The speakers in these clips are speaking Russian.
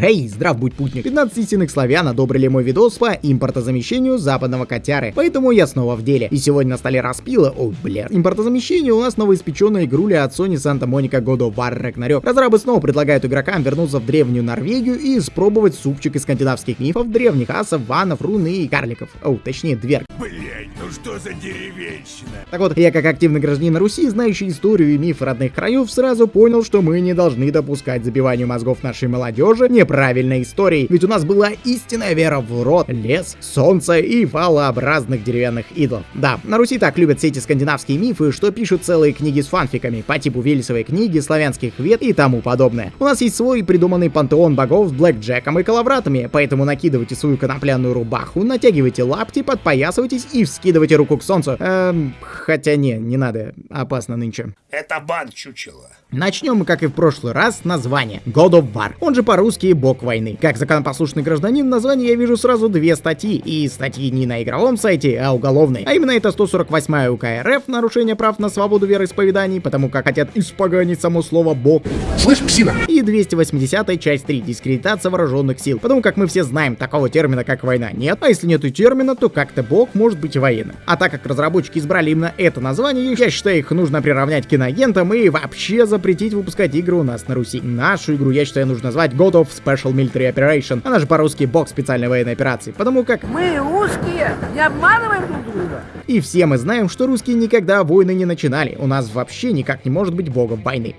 Эй, здрав будь путник. 15 истинных славян одобрили мой видос по импортозамещению западного котяры, поэтому я снова в деле. И сегодня на столе распила, ой, бля, импортозамещение у нас новоиспеченная игруля от Sony Santa Monica God of War Ragnarok. Разрабы снова предлагают игрокам вернуться в древнюю Норвегию и испробовать супчик из скандинавских мифов, древних асов, ванов, руны и карликов. О, точнее, дверг. Блять, ну что за деревенщина? Так вот, я как активный гражданин Руси, знающий историю и миф родных краев, сразу понял, что мы не должны допускать забиванию мозгов нашей молодежи неправильной историей. Ведь у нас была истинная вера в род, лес, солнце и валообразных деревянных идолов. Да, на Руси так любят все эти скандинавские мифы, что пишут целые книги с фанфиками по типу Велесовой книги, славянских вет и тому подобное. У нас есть свой придуманный пантеон богов с блэкджеком и коловратами, поэтому накидывайте свою конопляную рубаху, натягивайте лапти, подпоясывайтесь и вскидывайте руку к солнцу. Эм, хотя не, не надо, опасно нынче. Это бан чучело. Начнем мы, как и в прошлый раз, с названия. God of War, он же по-русски Бог войны. Как законопослушный гражданин, название я вижу сразу две статьи. И статьи не на игровом сайте, а уголовной. А именно это 148 УК РФ, нарушение прав на свободу вероисповеданий, потому как хотят испоганить само слово Бог. Слышь, псина? И 280 часть 3, дискредитация вооруженных сил. Потому как мы все знаем, такого термина как война нет, а если нету термина, то как-то Бог может быть военным. А так как разработчики избрали именно это название, я считаю, их нужно приравнять к киноагентам и вообще запретить выпускать игры у нас на Руси. Нашу игру, я считаю, нужно назвать God of Special Military Operation. Она же по-русски бог специальной военной операции. Потому как Мы русские, не обманываем друг друга. и все мы знаем, что русские никогда войны не начинали. У нас вообще никак не может быть богом войны.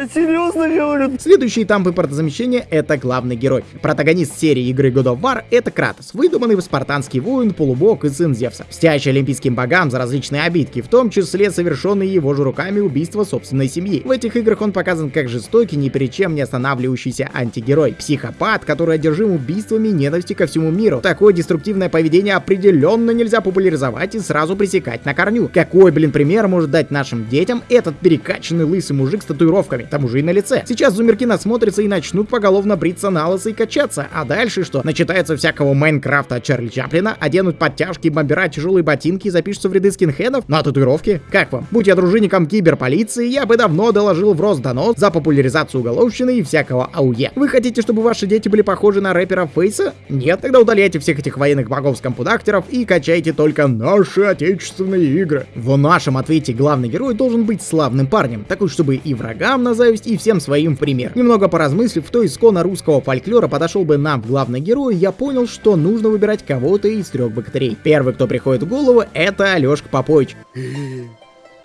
Я серьезно говорю. Следующий этап импортозамещения — это главный герой. Протагонист серии игры God of War — это Кратос, выдуманный спартанский воин, полубог и сын Зевса, мстящий олимпийским богам за различные обидки, в том числе совершенные его же руками убийства собственной семьи. В этих играх он показан как жестокий, ни перед чем не останавливающийся антигерой, психопат, который одержим убийствами ненависти ко всему миру. Такое деструктивное поведение определенно нельзя популяризовать и сразу пресекать на корню. Какой, блин, пример может дать нашим детям этот перекачанный лысый мужик с татуировками, к тому же и на лице? Сейчас зумерки насмотрятся и начнут поголовно бриться на лысо и качаться. А дальше что? Начитается всякого Майнкрафта от Чарли Чаплина, оденут подтяжки, бомбера, тяжелые ботинки и запишутся в ряды скинхедов? На татуировки? Как вам? Будь я дружинником киберполиции, я бы давно доложил в Росдонос за популяризацию уголовщины и всякого АУЕ. Вы хотите, чтобы ваши дети были похожи на рэпера Фейса? Нет, тогда удаляйте всех этих военных богов с компудактеров и качайте только наши отечественные игры. В нашем ответе главный герой должен быть славным парнем, такой, чтобы и врагам на зависть, и всем своим пример. Немного поразмыслив, кто исконно русского фольклора подошел бы нам в главный герой, я понял, что нужно выбирать кого-то из трех богатырей. Первый, кто приходит в голову, это Алешка Попович.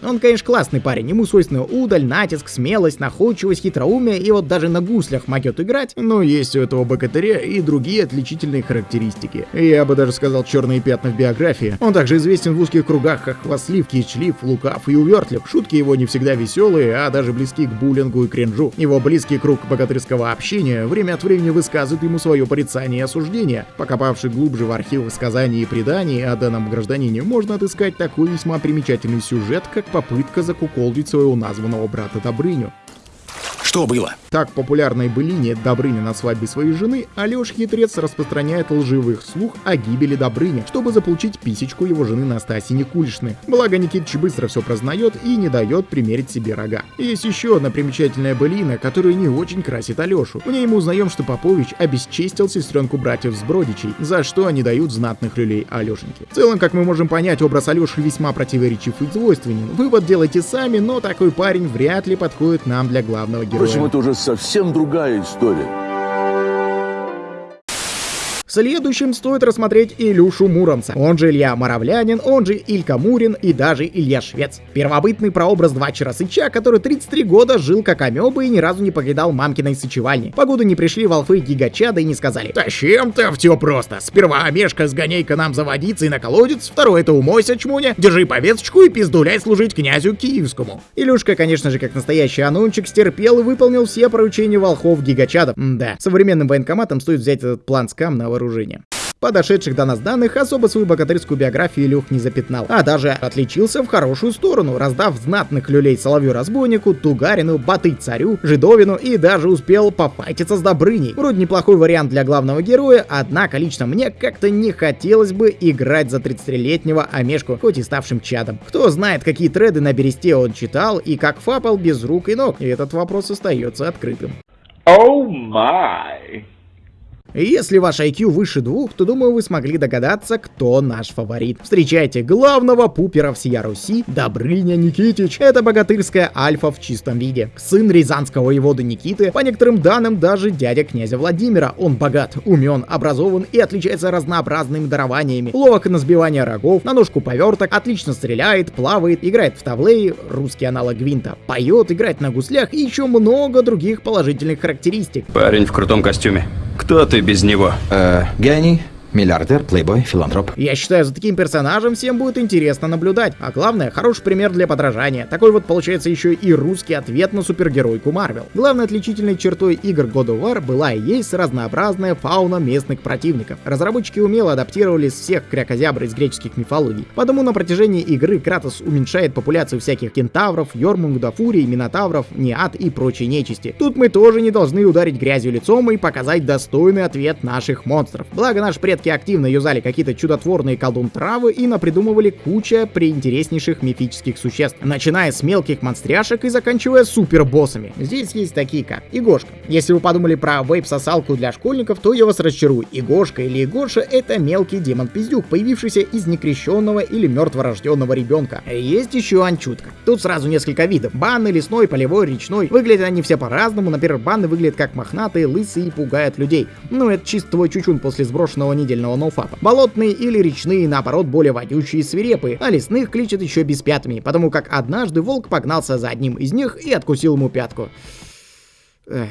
Он, конечно, классный парень, ему свойственны удаль, натиск, смелость, находчивость, хитроумие и вот даже на гуслях могет играть, но есть у этого богатыря и другие отличительные характеристики. Я бы даже сказал черные пятна в биографии. Он также известен в узких кругах как хвастлив, кичлив, лукав и увертлив. Шутки его не всегда веселые, а даже близки к буллингу и кринжу. Его близкий круг богатырского общения время от времени высказывает ему свое порицание и осуждение. Покопавший глубже в архивы сказаний и преданий о данном гражданине, можно отыскать такой весьма примечательный сюжет, как попытка закуколдить своего названного брата Добрыню. Что было? Так, популярной былине Добрыня на свадьбе своей жены Алёш Хитрец распространяет лживых слух о гибели Добрыни, чтобы заполучить писечку его жены Настасьи Никулишны. Благо Никитич быстро все прознает и не дает примерить себе рога. Есть еще одна примечательная былина, которая не очень красит Алёшу. В ней мы узнаем, что Попович обесчестил сестренку братьев с Бродичей, за что они дают знатных люлей Алёшеньке. В целом, как мы можем понять, образ Алёши весьма противоречив и двойственен. Вывод делайте сами, но такой парень вряд ли подходит нам для главного героя. Впрочем, это уже совсем другая история. Следующим стоит рассмотреть Илюшу Муромца, он же Илья Моровлянин, он же Илька Мурин и даже Илья Швец. Первобытный прообраз Двачера Сыча, который 33 года жил как амеба и ни разу не покидал мамкиной сычевальни. Погоду не пришли волфы гигачада и не сказали «Тащим-то все просто. Сперва Амешка сгоняй-ка нам за водицей на колодец, второй это умойся, чмуня, держи повесточку и пиздуляй служить князю Киевскому». Илюшка, конечно же, как настоящий анончик, стерпел и выполнил все поручения волхов гигачада. Да, современным военкоматом стоит взять этот план скам на вооружение. Подошедших до нас данных особо свою богатырскую биографию Илюх не запятнал, а даже отличился в хорошую сторону, раздав знатных люлей Соловью-разбойнику, Тугарину, Баты-царю, Жидовину и даже успел пофайтиться с Добрыней. Вроде неплохой вариант для главного героя, однако лично мне как-то не хотелось бы играть за 30-летнего Амешку, хоть и ставшим чадом. Кто знает, какие треды на бересте он читал и как фапал без рук и ног, этот вопрос остается открытым. Oh my. Если ваш IQ выше двух, то думаю вы смогли догадаться, кто наш фаворит. Встречайте главного пупера всея Руси, Добрыня Никитич. Это богатырская альфа в чистом виде. Сын рязанского воевода Никиты, по некоторым данным даже дядя князя Владимира. Он богат, умен, образован и отличается разнообразными дарованиями. Ловок на сбивание рогов, на ножку поверток, отлично стреляет, плавает, играет в таблеи, русский аналог Гвинта, поет, играет на гуслях и еще много других положительных характеристик. Парень в крутом костюме. Кто ты без него? Э, гений, миллиардер, плейбой, филантроп. Я считаю, за таким персонажем всем будет интересно наблюдать. А главное, хороший пример для подражания. Такой вот получается еще и русский ответ на супергеройку Марвел. Главной отличительной чертой игр God of War была и есть разнообразная фауна местных противников. Разработчики умело адаптировались всех крякозябр из греческих мифологий. Потому на протяжении игры Кратос уменьшает популяцию всяких кентавров, йормунгда, фурий, минотавров, неад и прочей нечисти. Тут мы тоже не должны ударить грязью лицом и показать достойный ответ наших монстров. Благо наши предки активно юзали какие-то чудотворные колдун травы и напридумывали куча приинтереснейших мифических существ, начиная с мелких монстряшек и заканчивая супербоссами. Здесь есть такие как Игошка. Если вы подумали про вейп-сосалку для школьников, то я вас расчарую. Игошка или Игоша это мелкий демон-пиздюк, появившийся из некрещенного или мертворожденного ребенка. Есть еще анчутка. Тут сразу несколько видов. Банный, лесной, полевой, речной. Выглядят они все по-разному. Например, банны выглядят как мохнатые, лысые и пугают людей. Ну, это чисто твой чучун после сброшенного недельного ноуфапа. Болотные или речные, наоборот, более водючие и свирепые, а лесных кличат еще без пятыми, потому как однажды волк погнался за одним из них и откусил ему пятку. Эх.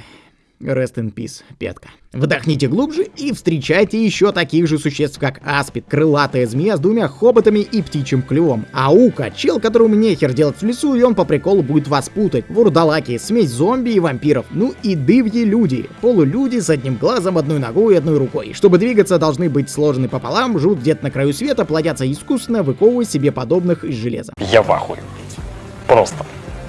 Rest in peace, пятка. Вдохните глубже и встречайте еще таких же существ, как аспид, крылатая змея с двумя хоботами и птичьим клювом. Аука, чел, которому нехер делать в лесу, и он по приколу будет вас путать. Вурдалаки, смесь зомби и вампиров. Ну и дывьи люди. Полулюди с одним глазом, одной ногой и одной рукой. Чтобы двигаться, должны быть сложены пополам, живут где-то на краю света, плодятся искусственно, выковывая себе подобных из железа. Я в ахуе. Просто.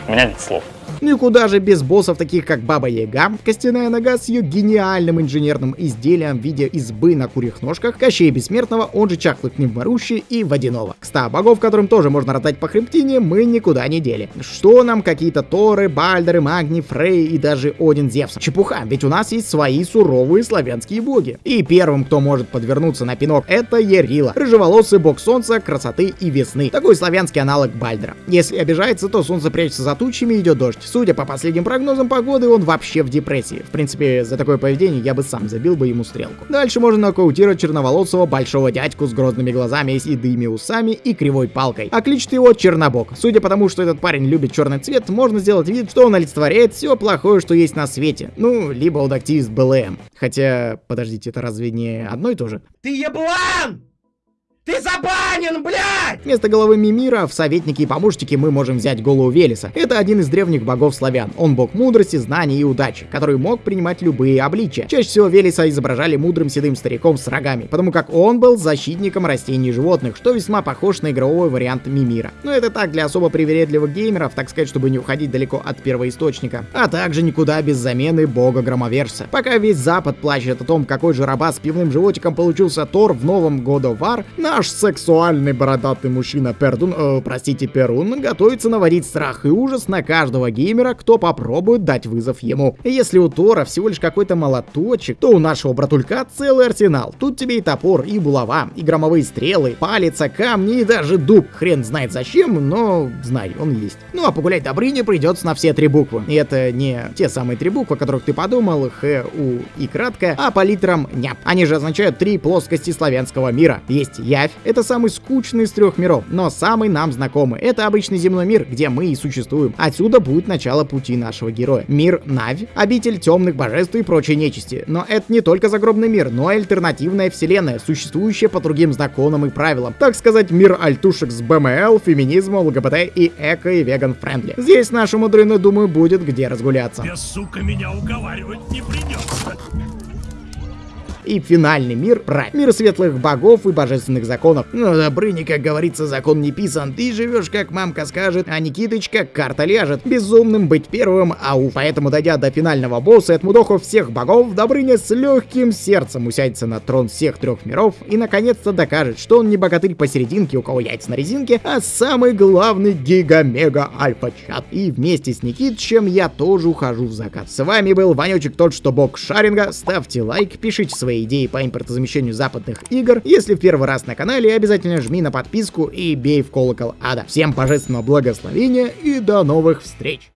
У меня нет слов. Ну и куда же без боссов, таких как Баба Яга, Костяная Нога с ее гениальным инженерным изделием в виде избы на курьих ножках, Кощей Бессмертного, он же Чахлый Пневморущий и Водяного. Кста богов, которым тоже можно ротать по хребтине, мы никуда не дели. Что нам какие-то Торы, Бальдеры, Магни, Фрей и даже Один Зевс? Чепуха, ведь у нас есть свои суровые славянские боги. И первым, кто может подвернуться на пинок, это Ерила, рыжеволосый бог солнца, красоты и весны. Такой славянский аналог Бальдера. Если обижается, то солнце прячется за тучами и идет дождь. Судя по последним прогнозам погоды, он вообще в депрессии. В принципе, за такое поведение я бы сам забил бы ему стрелку. Дальше можно нокаутировать черноволосого большого дядьку с грозными глазами и седыми усами и кривой палкой. А кличет его Чернобог. Судя по тому, что этот парень любит черный цвет, можно сделать вид, что он олицетворяет все плохое, что есть на свете. Ну, либо он активист БЛМ. Хотя, подождите, это разве не одно и то же? Ты еблан! Ты забанен, блядь! Вместо головы Мимира в советники и помощники мы можем взять голову Велеса. Это один из древних богов славян. Он бог мудрости, знаний и удачи, который мог принимать любые обличия. Чаще всего Велеса изображали мудрым седым стариком с рогами, потому как он был защитником растений и животных, что весьма похож на игровой вариант Мимира. Но это так для особо привередливых геймеров, так сказать, чтобы не уходить далеко от первоисточника. А также никуда без замены бога громоверса. Пока весь Запад плачет о том, какой же раба с пивным животиком получился Тор в новом God of War, наш сексуальный бородатый мужчина Пердун, э, простите, Перун, готовится наводить страх и ужас на каждого геймера, кто попробует дать вызов ему. Если у Тора всего лишь какой-то молоточек, то у нашего братулька целый арсенал. Тут тебе и топор, и булава, и громовые стрелы, палец, камни и даже дуб. Хрен знает зачем, но знай, он есть. Ну а погулять Добрыне придется на все три буквы. И это не те самые три буквы, о которых ты подумал, Х, У и кратко, а по литерам НЯП. Они же означают три плоскости славянского мира. Есть Явь, это самый скучный из трех миров, но самый нам знакомый. Это обычный земной мир, где мы и существуем. Отсюда будет начало пути нашего героя. Мир Навь, обитель темных божеств и прочей нечисти. Но это не только загробный мир, но и альтернативная вселенная, существующая по другим законам и правилам. Так сказать, мир альтушек с BLM, феминизмом, ЛГБТ и эко и vegan friendly. Здесь нашему дрыну, думаю, будет где разгуляться. Тебе, сука, меня уговаривать не придется. И финальный мир — рай. Мир светлых богов и божественных законов. Но Добрыни, как говорится, закон не писан. Ты живешь, как мамка скажет, а Никитыч, как карта ляжет. Безумным быть первым, ау. Поэтому, дойдя до финального босса и отмудохав всех богов, Добрыня с легким сердцем усядется на трон всех трех миров и наконец-то докажет, что он не богатырь посерединке, у кого яйца на резинке, а самый главный гига-мега-альфа-чат. И вместе с Никитичем я тоже ухожу в закат. С вами был Ванечек, тот что бог шаринга. Ставьте лайк, пишите свои идеи по импортозамещению западных игр. Если в первый раз на канале, обязательно жми на подписку и бей в колокол ада. Всем божественного благословения и до новых встреч!